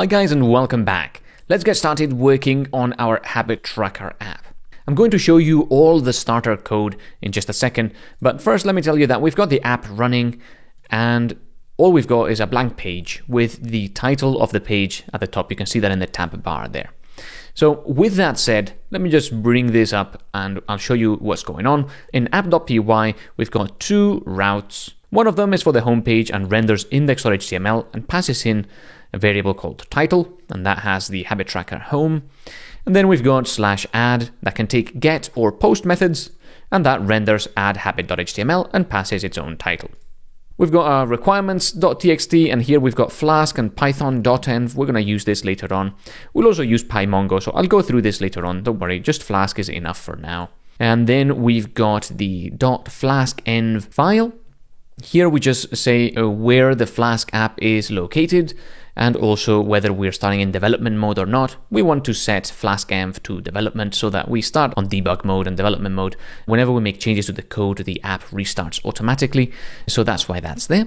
Hi guys and welcome back. Let's get started working on our habit tracker app. I'm going to show you all the starter code in just a second, but first let me tell you that we've got the app running and all we've got is a blank page with the title of the page at the top. You can see that in the tab bar there. So with that said, let me just bring this up and I'll show you what's going on. In app.py, we've got two routes. One of them is for the home page and renders index.html and passes in a variable called title, and that has the habit tracker home. And then we've got slash add that can take get or post methods, and that renders add habit.html and passes its own title. We've got our requirements.txt, and here we've got Flask and python-dotenv. We're going to use this later on. We'll also use PyMongo, so I'll go through this later on. Don't worry, just Flask is enough for now. And then we've got the .flaskenv file. Here we just say uh, where the Flask app is located, and also whether we're starting in development mode or not. We want to set Flask FlaskEnv to development so that we start on debug mode and development mode. Whenever we make changes to the code, the app restarts automatically. So that's why that's there.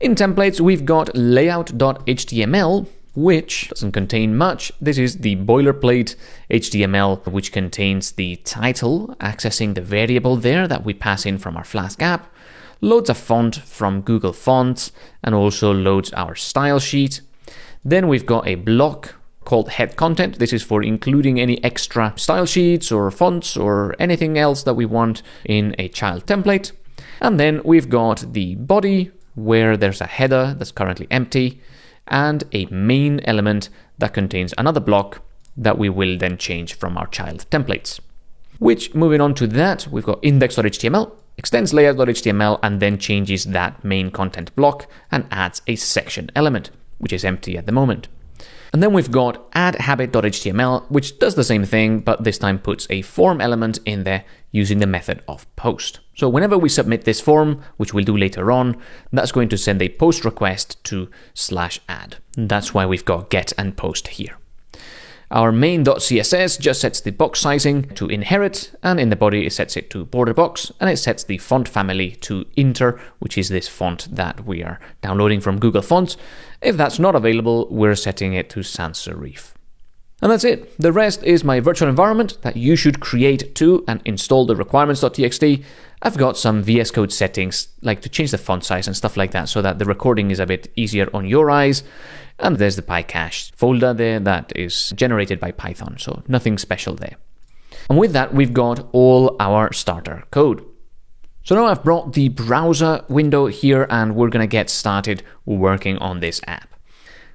In templates, we've got layout.html, which doesn't contain much. This is the boilerplate HTML, which contains the title, accessing the variable there that we pass in from our Flask app, loads a font from Google Fonts, and also loads our style sheet. Then we've got a block called head content. This is for including any extra style sheets or fonts or anything else that we want in a child template. And then we've got the body where there's a header that's currently empty and a main element that contains another block that we will then change from our child templates. Which, moving on to that, we've got index.html, extends layout.html and then changes that main content block and adds a section element, which is empty at the moment. And then we've got add habit.html, which does the same thing, but this time puts a form element in there using the method of post. So whenever we submit this form, which we'll do later on, that's going to send a post request to slash add. That's why we've got get and post here. Our main.css just sets the box sizing to inherit, and in the body it sets it to border box, and it sets the font family to inter, which is this font that we are downloading from Google Fonts. If that's not available, we're setting it to sans serif. And that's it. The rest is my virtual environment that you should create too and install the requirements.txt. I've got some VS Code settings, like to change the font size and stuff like that, so that the recording is a bit easier on your eyes. And there's the PyCache folder there that is generated by Python, so nothing special there. And with that, we've got all our starter code. So now I've brought the browser window here and we're going to get started working on this app.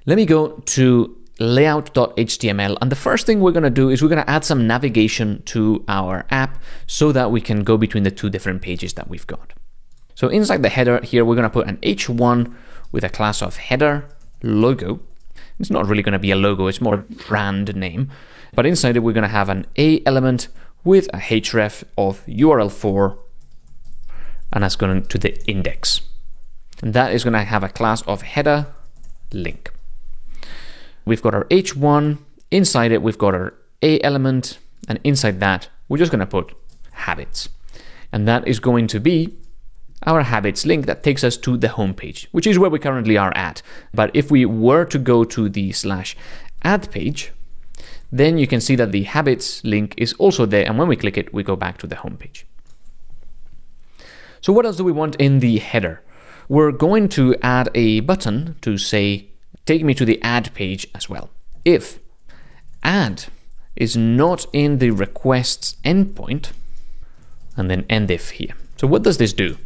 Let me go to layout.html and the first thing we're going to do is we're going to add some navigation to our app so that we can go between the two different pages that we've got. So inside the header here, we're going to put an h1 with a class of header logo. It's not really going to be a logo, it's more a brand name. But inside it, we're going to have an A element with a href of url_for, and that's going to the index. And that is going to have a class of header link. We've got our h1, inside it, we've got our A element, and inside that, we're just going to put habits. And that is going to be our habits link that takes us to the home page, which is where we currently are at. But if we were to go to the slash add page, then you can see that the habits link is also there. And when we click it, we go back to the home page. So what else do we want in the header? We're going to add a button to say, take me to the add page as well. If add is not in the requests endpoint, and then end if here. So what does this do?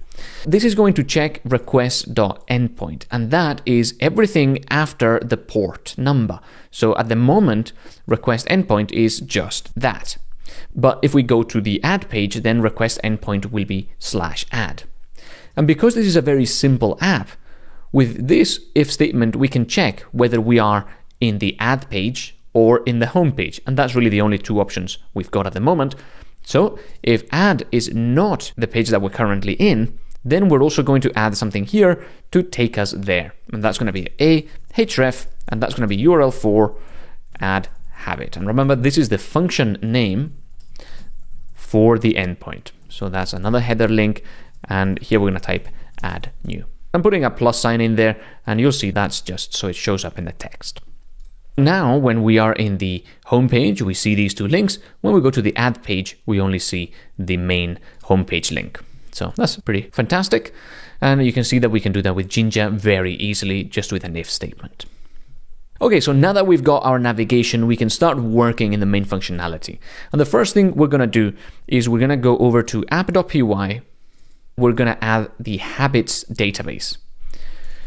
This is going to check request.endpoint, and that is everything after the port number. So at the moment, request endpoint is just that. But if we go to the add page, then request endpoint will be slash add. And because this is a very simple app, with this if statement, we can check whether we are in the add page or in the home page. And that's really the only two options we've got at the moment. So if add is not the page that we're currently in, then we're also going to add something here to take us there. And that's going to be a href, and that's going to be URL for add habit. And remember, this is the function name for the endpoint. So that's another header link. And here we're going to type add new. I'm putting a plus sign in there, and you'll see that's just so it shows up in the text. Now, when we are in the home page, we see these two links. When we go to the add page, we only see the main homepage link. So that's pretty fantastic. And you can see that we can do that with Jinja very easily just with an if statement. Okay, so now that we've got our navigation, we can start working in the main functionality. And the first thing we're going to do is we're going to go over to app.py. We're going to add the habits database.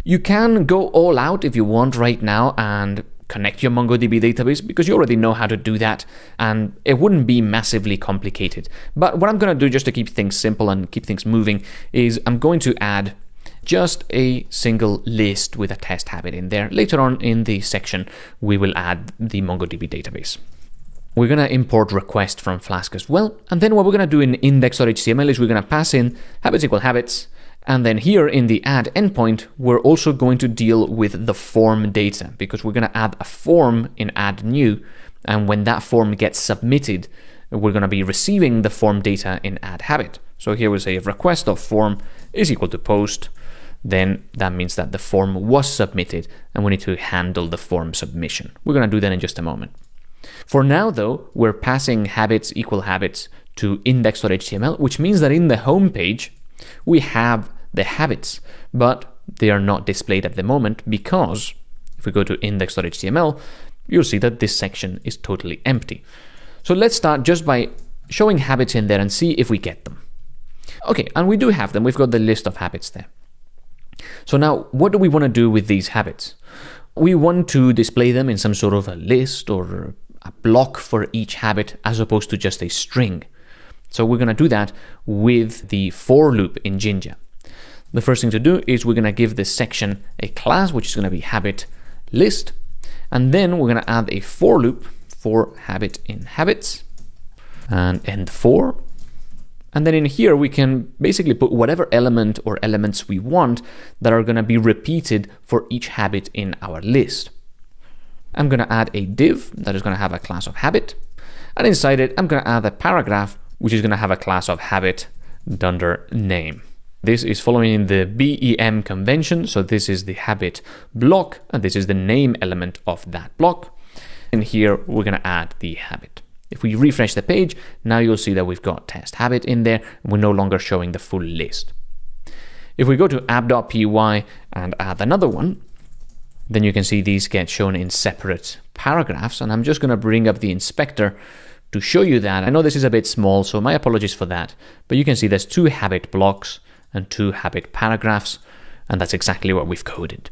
You can go all out if you want right now and connect your MongoDB database because you already know how to do that and it wouldn't be massively complicated. But what I'm going to do just to keep things simple and keep things moving is I'm going to add just a single list with a test habit in there. Later on in the section, we will add the MongoDB database. We're going to import request from Flask as well. And then what we're going to do in index.html is we're going to pass in habits equal habits and then here in the add endpoint, we're also going to deal with the form data because we're going to add a form in add new. And when that form gets submitted, we're going to be receiving the form data in add habit. So here we say if request of form is equal to post, then that means that the form was submitted and we need to handle the form submission. We're going to do that in just a moment. For now, though, we're passing habits equal habits to index.html, which means that in the home page, we have the habits, but they are not displayed at the moment because if we go to index.html, you'll see that this section is totally empty. So let's start just by showing habits in there and see if we get them. Okay, and we do have them. We've got the list of habits there. So now, what do we want to do with these habits? We want to display them in some sort of a list or a block for each habit as opposed to just a string. So we're going to do that with the for loop in Jinja the first thing to do is we're going to give this section a class, which is going to be habit list. And then we're going to add a for loop for habit in habits and end for. And then in here, we can basically put whatever element or elements we want that are going to be repeated for each habit in our list. I'm going to add a div that is going to have a class of habit. And inside it, I'm going to add a paragraph, which is going to have a class of habit dunder name. This is following the BEM convention, so this is the habit block, and this is the name element of that block. And here we're going to add the habit. If we refresh the page, now you'll see that we've got test habit in there, and we're no longer showing the full list. If we go to app.py and add another one, then you can see these get shown in separate paragraphs, and I'm just going to bring up the inspector to show you that. I know this is a bit small, so my apologies for that, but you can see there's two habit blocks, and two habit paragraphs, and that's exactly what we've coded.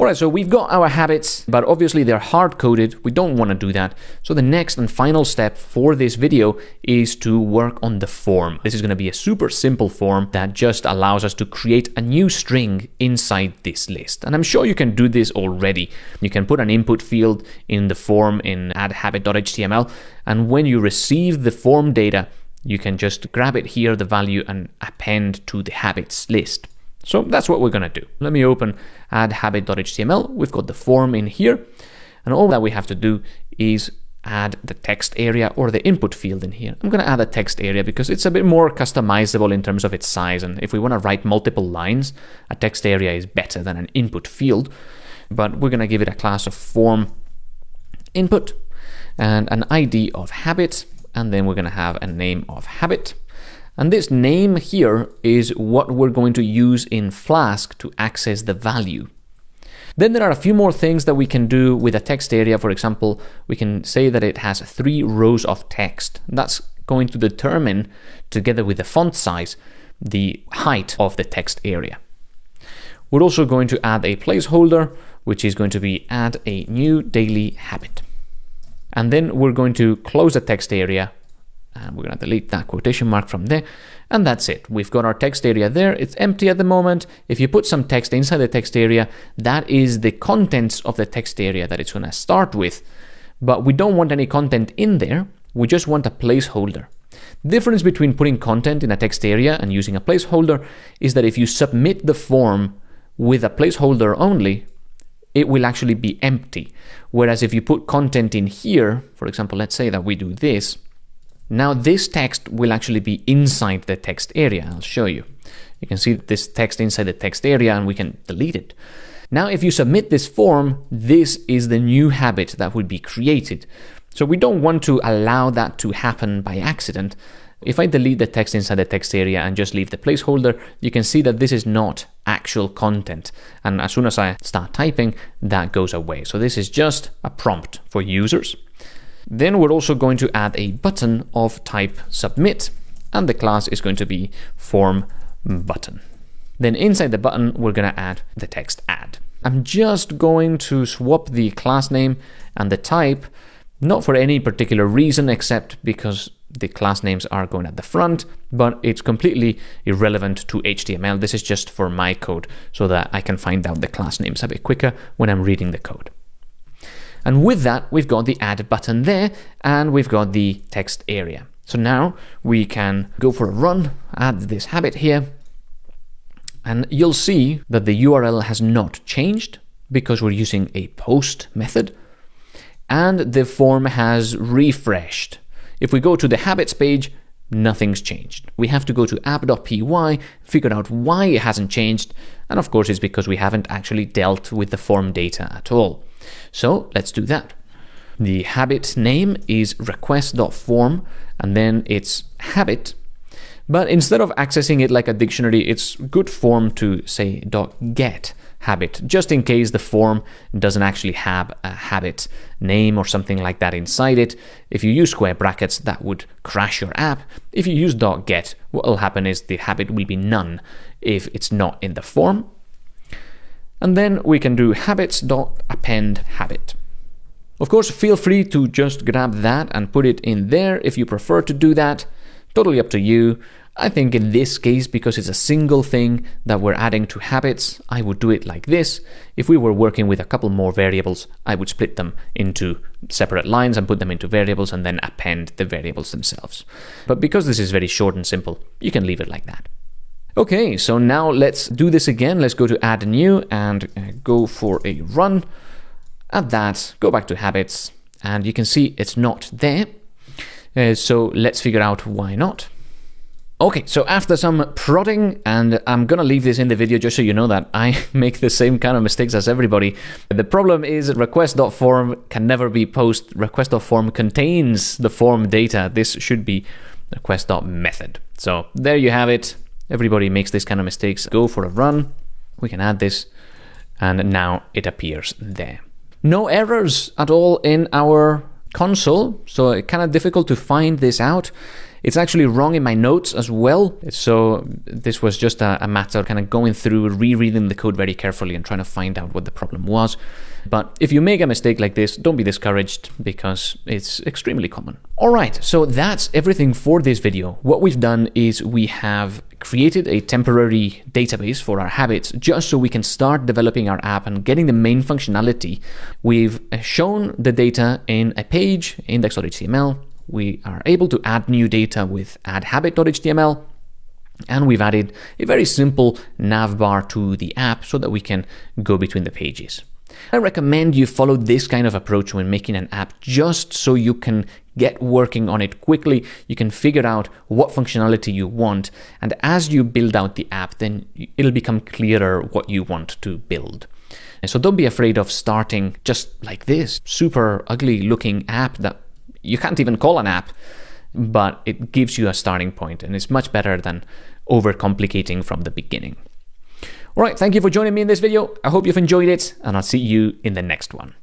Alright, so we've got our habits, but obviously they're hard-coded. We don't want to do that. So the next and final step for this video is to work on the form. This is going to be a super simple form that just allows us to create a new string inside this list. And I'm sure you can do this already. You can put an input field in the form in addhabit.html, and when you receive the form data, you can just grab it here, the value, and append to the habits list. So that's what we're going to do. Let me open add habit.html. We've got the form in here. And all that we have to do is add the text area or the input field in here. I'm going to add a text area because it's a bit more customizable in terms of its size. And if we want to write multiple lines, a text area is better than an input field. But we're going to give it a class of form input and an ID of habit and then we're going to have a name of habit. And this name here is what we're going to use in Flask to access the value. Then there are a few more things that we can do with a text area. For example, we can say that it has three rows of text. That's going to determine, together with the font size, the height of the text area. We're also going to add a placeholder, which is going to be add a new daily habit. And then we're going to close the text area and we're going to delete that quotation mark from there. And that's it. We've got our text area there. It's empty at the moment. If you put some text inside the text area, that is the contents of the text area that it's going to start with. But we don't want any content in there. We just want a placeholder. The difference between putting content in a text area and using a placeholder is that if you submit the form with a placeholder only, it will actually be empty. Whereas if you put content in here, for example, let's say that we do this, now this text will actually be inside the text area. I'll show you. You can see this text inside the text area and we can delete it. Now, if you submit this form, this is the new habit that would be created. So we don't want to allow that to happen by accident. If I delete the text inside the text area and just leave the placeholder, you can see that this is not actual content. And as soon as I start typing, that goes away. So this is just a prompt for users. Then we're also going to add a button of type submit, and the class is going to be form button. Then inside the button, we're going to add the text add. I'm just going to swap the class name and the type, not for any particular reason except because the class names are going at the front, but it's completely irrelevant to HTML. This is just for my code so that I can find out the class names a bit quicker when I'm reading the code. And with that, we've got the add button there and we've got the text area. So now we can go for a run, add this habit here, and you'll see that the URL has not changed because we're using a post method and the form has refreshed if we go to the habits page, nothing's changed. We have to go to app.py, figure out why it hasn't changed, and of course it's because we haven't actually dealt with the form data at all. So let's do that. The habit name is request.form, and then it's habit. But instead of accessing it like a dictionary, it's good form to say .get habit, just in case the form doesn't actually have a habit name or something like that inside it. If you use square brackets, that would crash your app. If you use .get, what will happen is the habit will be none if it's not in the form. And then we can do habits.append habit. Of course, feel free to just grab that and put it in there if you prefer to do that. Totally up to you. I think in this case, because it's a single thing that we're adding to habits, I would do it like this. If we were working with a couple more variables, I would split them into separate lines and put them into variables and then append the variables themselves. But because this is very short and simple, you can leave it like that. Okay, so now let's do this again. Let's go to add new and uh, go for a run. Add that, go back to habits, and you can see it's not there. Uh, so let's figure out why not. Okay, so after some prodding, and I'm gonna leave this in the video just so you know that I make the same kind of mistakes as everybody. The problem is request.form can never be post. Request.form contains the form data. This should be request.method. So there you have it. Everybody makes this kind of mistakes. Go for a run. We can add this, and now it appears there. No errors at all in our console, so it's kind of difficult to find this out. It's actually wrong in my notes as well. So this was just a, a matter of kind of going through, rereading the code very carefully and trying to find out what the problem was. But if you make a mistake like this, don't be discouraged because it's extremely common. All right, so that's everything for this video. What we've done is we have created a temporary database for our habits just so we can start developing our app and getting the main functionality. We've uh, shown the data in a page, index.html, we are able to add new data with addhabit.html and we've added a very simple navbar to the app so that we can go between the pages. I recommend you follow this kind of approach when making an app just so you can get working on it quickly. You can figure out what functionality you want. And as you build out the app, then it'll become clearer what you want to build. And so don't be afraid of starting just like this super ugly looking app that you can't even call an app, but it gives you a starting point and it's much better than overcomplicating from the beginning. All right, thank you for joining me in this video. I hope you've enjoyed it and I'll see you in the next one.